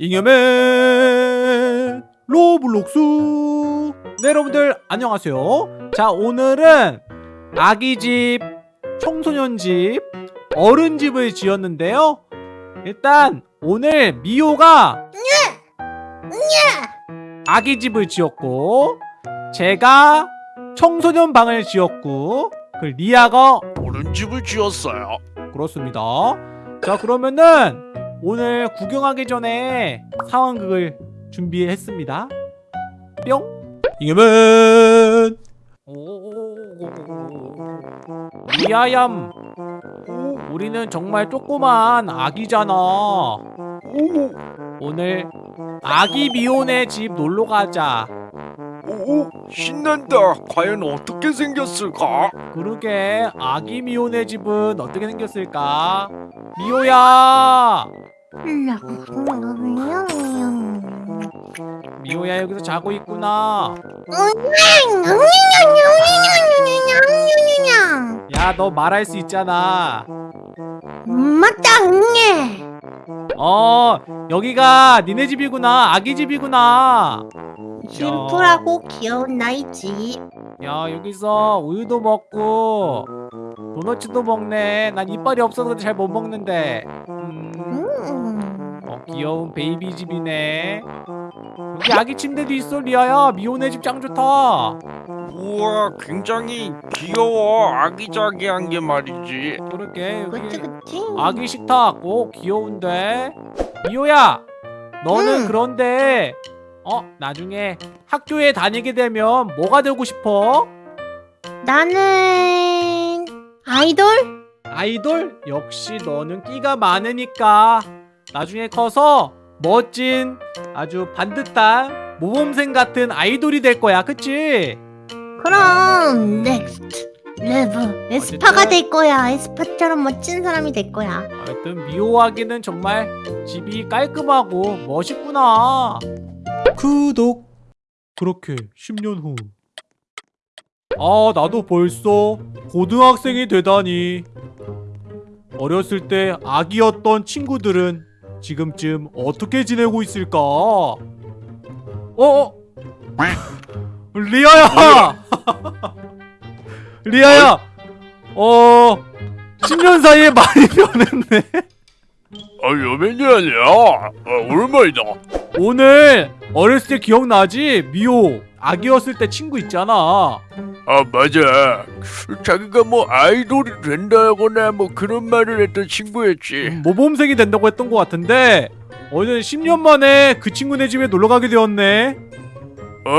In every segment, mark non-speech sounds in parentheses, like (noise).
잉여맨 로블록스 네 여러분들 안녕하세요 자 오늘은 아기집 청소년집 어른집을 지었는데요 일단 오늘 미호가 아기집을 지었고 제가 청소년 방을 지었고 그 리아가 어른 집을 지었어요. 그렇습니다. 자 그러면은 오늘 구경하기 전에 상황극을 준비했습니다. 뿅. 이겨면 리아얌 우리는 정말 조그만 아기잖아. 오늘 아기 미혼의 집 놀러 가자. 오, 신난다. 과연 어떻게 생겼을까? 그러게 아기 미혼의 집은 어떻게 생겼을까? 미호야! 미호야 여기서 자고 있구나. 야 너 말할 수 있잖아. 맞다 응애 어 여기가 니네 집이구나. 아기 집이구나. 심플하고 귀여운 나이 집야 여기서 우유도 먹고 도너츠도 먹네. 난 이빨이 없어서 잘 못 먹는데. 음, 음. 어, 귀여운 baby 집이네. 여기 아기 침대도 있어 리아야. 미호네 집 짱 좋다. 우와, 굉장히 귀여워. 아기자기한 게 말이지. 그러게 여기 그치 그치 아기 식탁 오 귀여운데 미호야 너는 응. 그런데 어 나중에 학교에 다니게 되면 뭐가 되고 싶어 나는 아이돌? 아이돌 역시 너는 끼가 많으니까 나중에 커서 멋진 아주 반듯한 모범생 같은 아이돌이 될 거야 그치 그럼 Next Level 에스파가 어쨌든- 될 거야 에스파처럼 멋진 사람이 될 거야 하여튼 미호 아기는 정말 집이 깔끔하고 멋있구나. 구독. 그렇게 10년 후. 아, 나도 벌써 고등학생이 되다니. 어렸을 때 아기였던 친구들은 지금쯤 어떻게 지내고 있을까? 어? 어? 리아야! (laughs) 리아야! 어... 10년 사이에 많이 (laughs) 변했네. 아, 여맨이 아니야. 아, 오랜만이다. 오늘 어렸을 때 기억나지? 미호 아기였을 때 친구 있잖아. 아, 맞아. 자기가 뭐 아이돌이 된다거나 뭐 그런 말을 했던 친구였지. 모범생이 된다고 했던 것 같은데 오늘 10년 만에 그 친구네 집에 놀러 가게 되었네. 어,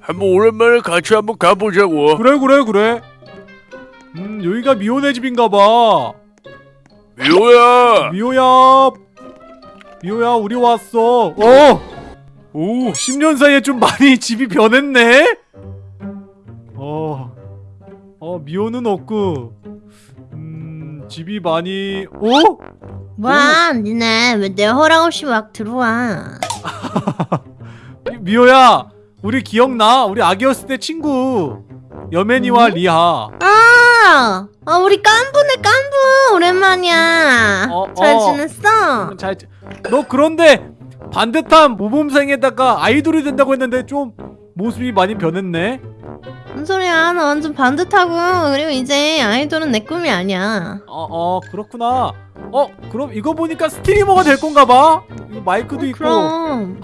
한번 오랜만에 같이 한번 가보자고. 그래 그래 그래. 음 여기가 미호네 집인가 봐. 미호야. 미호야. 미호야 우리 왔어. 어. 오 10년 사이에 좀 많이 집이 변했네. 어. 어 미호는 없고. 음 집이 많이. 어? 뭐야 니네 왜 내 허락 없이 막 들어와 (laughs) 미- 미호야 우리 기억나? 우리 아기였을 때 친구 여맨이와 음? 리하 아, 아 우리 깐부네 깐부 오랜만이야 어, 잘 어. 지냈어? 잘, 지- 너 그런데 반듯한 모범생에다가 아이돌이 된다고 했는데 좀 모습이 많이 변했네 무슨 소리야? 나 완전 반듯하고. 그리고 이제 아이돌은 내 꿈이 아니야. 어, 어 그렇구나. 어 그럼 이거 보니까 스트리머가 될 건가 봐? 마이크도 있고. 그럼.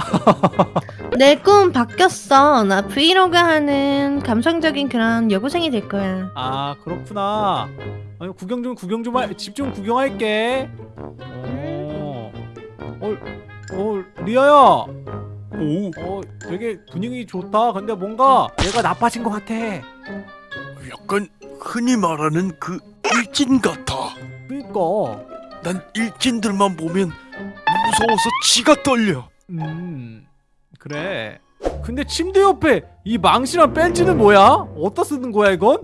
내꿈 바뀌었어. 나 브이로그 하는 감성적인 그런 여고생이 될 거야. 아 그렇구나. 아니 구경 좀 구경 좀집 좀 구경할게. 어, 어, 어 리아야 오, 어 되게 분위기 좋다 근데 뭔가 얘가 나빠진 것 같아 약간 흔히 말하는 그 일진 같아. 그니까 난 일진들만 보면 무서워서 지가 떨려. 음 그래 근데 침대 옆에 이 망치랑 벤치는 뭐야? 어디다 쓰는 거야 이건?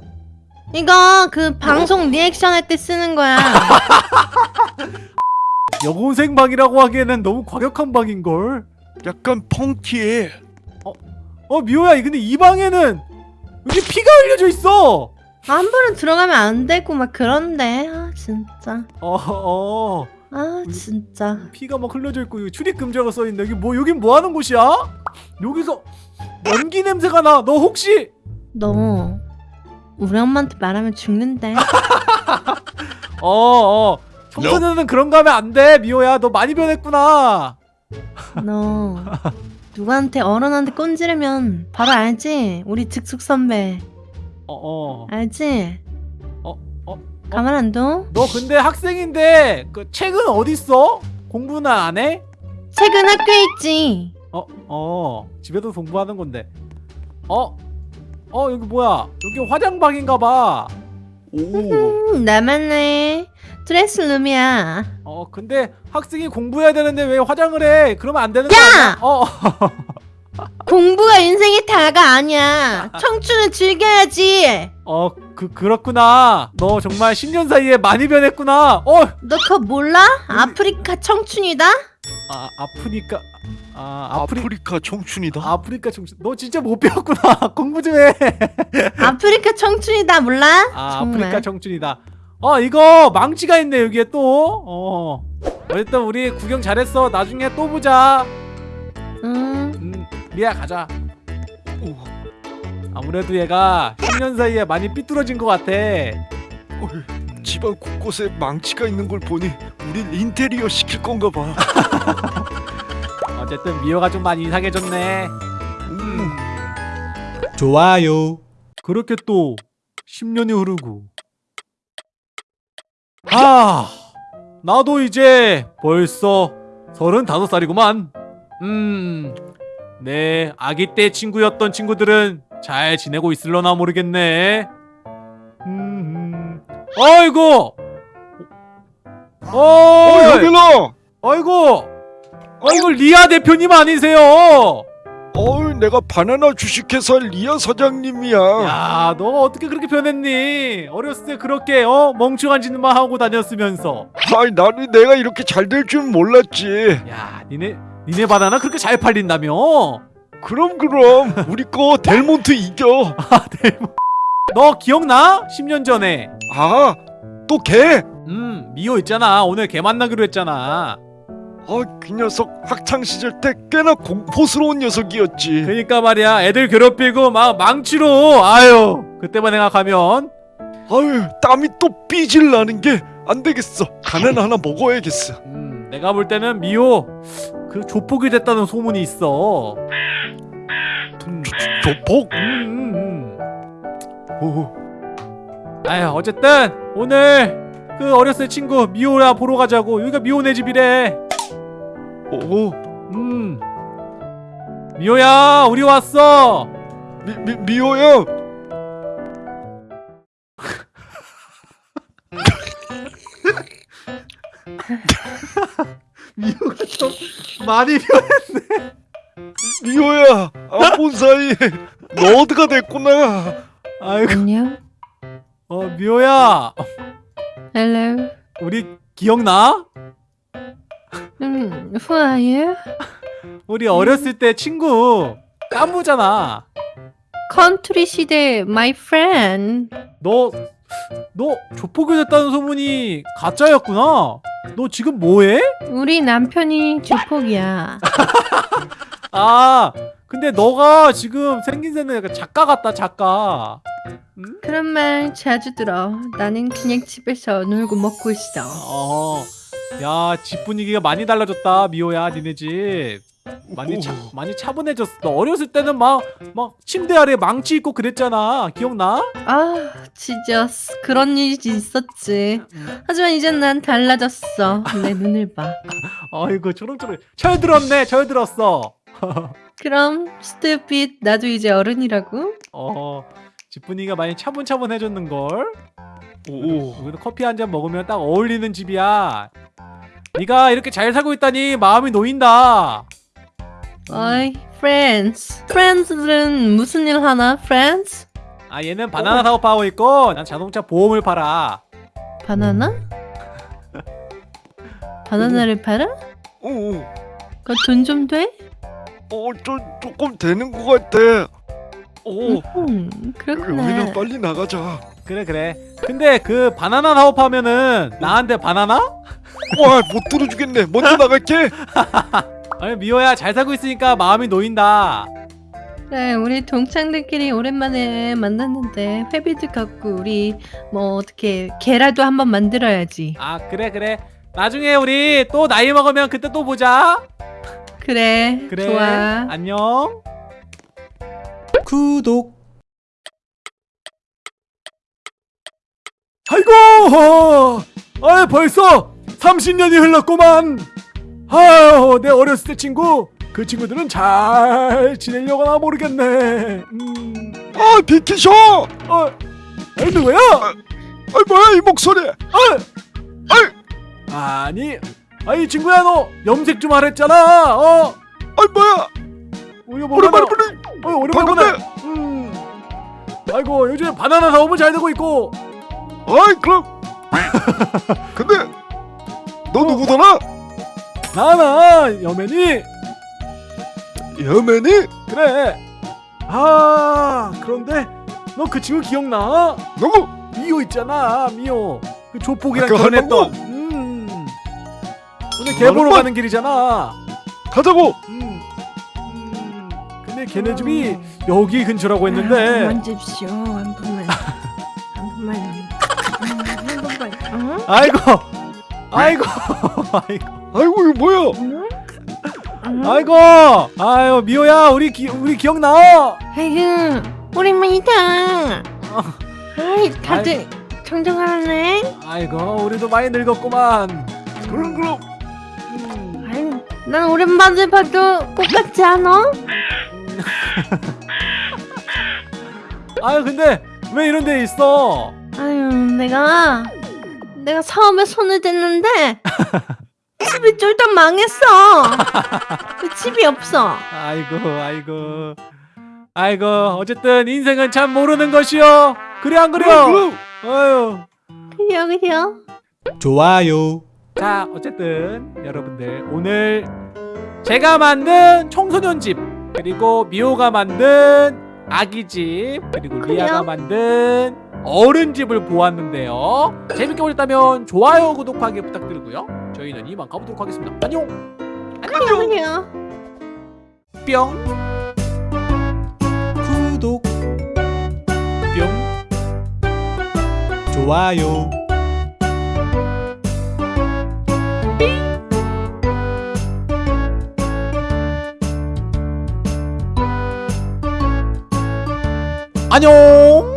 이거 그 방송 리액션 할 때 쓰는 거야 (laughs) 여고생 방이라고 하기에는 너무 과격한 방인걸 약간 펑키해. 어 미호야 근데 이 방에는 여기 피가 흘려져 있어 함부로 들어가면 안 되고 막 그런데 아 진짜 어, 어. 아 진짜 피가 막 흘러져 있고 여기 출입 금지라고 써 있네. 여기 뭐 여긴 뭐 하는 곳이야? 여기서 연기 냄새가 나. 너 혹시 너 우리 엄마한테 말하면 죽는데 (laughs) 어, 어. 청소년은 그런 거 하면 안 돼. 미호야. 너 많이 변했구나. 너 누구한테 어른한테 꼰지르면 바로 알지? 우리 즉숙 선배 어, 어. 알지? 어, 어, 가만 안 둬? 너 근데 학생인데 그 책은 어디 있어? 공부는 안 해? 책은 학교에 있지 어, 어. 집에도 공부하는 건데. 어? 어, 여기 뭐야? 여기 화장방인가 봐. 오. 음, 나만네 드레스 룸이야 어, 근데 학생이 공부해야 되는데 왜 화장을 해? 그러면 안 되는 거 야! 아니야? 어. (laughs) 공부가 인생의 다가 아니야 청춘은 즐겨야지 어, 그 그렇구나. 너 정말 10년 사이에 많이 변했구나. 어, 너 그거 몰라? 아프리카 청춘이다? 아, 아프니까 아, 아프리 아프리카 청춘이다. 아프리카 정신. 너 진짜 못 배웠구나. (laughs) 공부 좀 해. 아프리카 청춘이다 몰라? 아, 정말. 아프리카 청춘이다. 어, 이거 망치가 있네 여기에 또. 어. 어쨌든 우리 구경 잘했어. 나중에 또 보자. 음, 음, 리아 가자. 아무래도 얘가 10년 사이에 많이 삐뚤어진 것 같아. 집안 곳곳에 망치가 있는 걸 보니 우린 인테리어 시킬 건가 봐. (laughs) 어쨌든 미호가 좀 많이 이상해졌네. 음. 좋아요. 그렇게 또 10년이 흐르고. 아, 나도 이제 벌써 35살이구만. 음, 내 아기 때 친구였던 친구들은 잘 지내고 있을려나 모르겠네. 음, 아이고! 어, 어, 여기나. 아이고! 아이고, 리아 대표님 아니세요? 어이, 내가 바나나 주식회사 리아 사장님이야. 야, 너 어떻게 그렇게 변했니? 어렸을 때 그렇게 어 멍청한 짓만 하고 다녔으면서. 아이, 나는 내가 이렇게 잘 될 줄 몰랐지. 야, 니네 니네 바나나 그렇게 잘 팔린다며? 그럼 그럼 우리 거 델몬트 이겨. (laughs) 아, 대박. 너 기억나? 10년 전에. 아, 또 걔. 음, 미호 있잖아. 오늘 걔 만나기로 했잖아. 아, 그 녀석 학창 시절 때 꽤나 공포스러운 녀석이었지. 그러니까 말이야. 애들 괴롭히고 막 망치로. 아유, 그때만 생각하면 아유, 땀이 또 삐질 나는 게 안 되겠어. 바나나 하나 먹어야겠어. 음, 내가 볼 때는 미호 그 조폭이 됐다는 소문이 있어. 음, 조폭? 음, 음, 음. 오, 아휴 어쨌든 오늘 그 어렸을 때 친구 미호라 보러 가자고 여기가 미호네 집이래 오, 음 미호야 우리 왔어 미, 미, 미호야. 미호가 좀 많이 변 미호야. 안 본 사이에 너 어디가 됐구나. 아이고 안녕 어 미호야 Hello 우리 기억나? 음, who are you? 우리 어렸을 때 친구 깐부잖아. 컨트리 시대 my friend. 너 너 조폭이 됐다는 소문이 가짜였구나. 너 지금 뭐해? 우리 남편이 조폭이야. (laughs) 아 근데 너가 지금 생김새는 약간 작가 같다 작가. 응? 그런 말 자주 들어. 나는 그냥 집에서 놀고 먹고 있어. 어, 야, 집 분위기가 많이 달라졌다, 미호야, 니네 집. 많이 차, 오. 많이 차분해졌어. 너 어렸을 때는 막, 막 침대 아래 망치 있고 그랬잖아. 기억나? 아 지저스 그런 일이 있었지 하지만 이젠 난 달라졌어 내 눈을 봐 (laughs) 아이고, 초롱초롱. 철들었네, 철들었어. (laughs) 그럼 스튜핏 나도 이제 어른이라고? 어, 집 분위기가 많이 차분차분해졌는 걸. 오, 여기도 커피 한 잔 먹으면 딱 어울리는 집이야. 네가 이렇게 잘 살고 있다니 마음이 놓인다. 어이 friends friends들은 무슨 일 하나 friends? 아, 얘는 바나나 사업하고 있고, 난 자동차 보험을 팔아. 바나나? 바나나를 팔아? 오, 그거 돈좀 돼? 어, 저 조금 되는 것 같아. 오, 음, 그렇구나 빨리 나가자. 그래 그래 근데 그 바나나 사업하면은 나한테 바나나? 와못 들어주겠네. 먼저 나갈게. (laughs) 아니 미호야 잘 살고 있으니까 마음이 놓인다 그래 우리 동창들끼리 오랜만에 만났는데 회비도 갖고 우리 뭐 어떻게 계라도 한번 만들어야지. 아 그래 그래 나중에 우리 또 나이 먹으면 그때 또 보자 그래. 그래 좋아. 안녕 구독 아이고 아 벌써 30년이 흘렀구만 아유 내 어렸을 때 친구 그 친구들은 잘 지내려고나 모르겠네 음, 아 비키셔. 어, 아니 누구야? 아 뭐야 이 목소리. 아, 아니, 아니 친구야 너 염색 좀 하랬잖아. 어, 아 뭐야. 우리 뭐 오랜만에 보니 어, 오랜만에 보네. 음, 아이고 요즘 바나나 사업은 잘 되고 있고. 아이 그럼. (laughs) 근데 너 누구더라? 나나 여맨이 여맨이? 그래. 아 그런데 너 그 친구 기억나? 누구? 미호 있잖아 미호. 그 조폭이랑 그 결혼했던. 음. 오늘 개 보러 얼마- 가는 길이잖아. 가자고. 음. 음. 근데 걔네 집이 여기 근처라고 했는데. 만집시오 한 번만. 아이고 아이고 아이고 아이고 이거 뭐야? 응? 응? 아이고 아유 미호야 우리 기 우리 기억나 아이고 오랜만이다. 어. 아이 다들 정정하네. 아이고 우리도 많이 늙었구만 그럼 그럼. 음, 아유 난 오랜만에 봐도 똑같지 않아? (laughs) 아유 근데 왜 이런 데 있어 아유 내가 내가 사업에 손을 댔는데 (laughs) 집이 쫄딱 망했어. 그 집이 없어. 아이고 아이고 아이고 어쨌든 인생은 참 모르는 것이요 그래 안 그래 그럼. 아유 그래요 그래요. 좋아요. 자, 어쨌든 여러분들 오늘 제가 만든 청소년 집 그리고 미호가 만든 아기 집 그리고 리아가 그래요? 만든 어른 집을 보았는데요. 재밌게 보셨다면 좋아요, 구독하기 부탁드리고요. 저희는 이만 가보도록 하겠습니다. 안녕. 그래요. 뿅. 구독. 뿅. 좋아요. 안녕.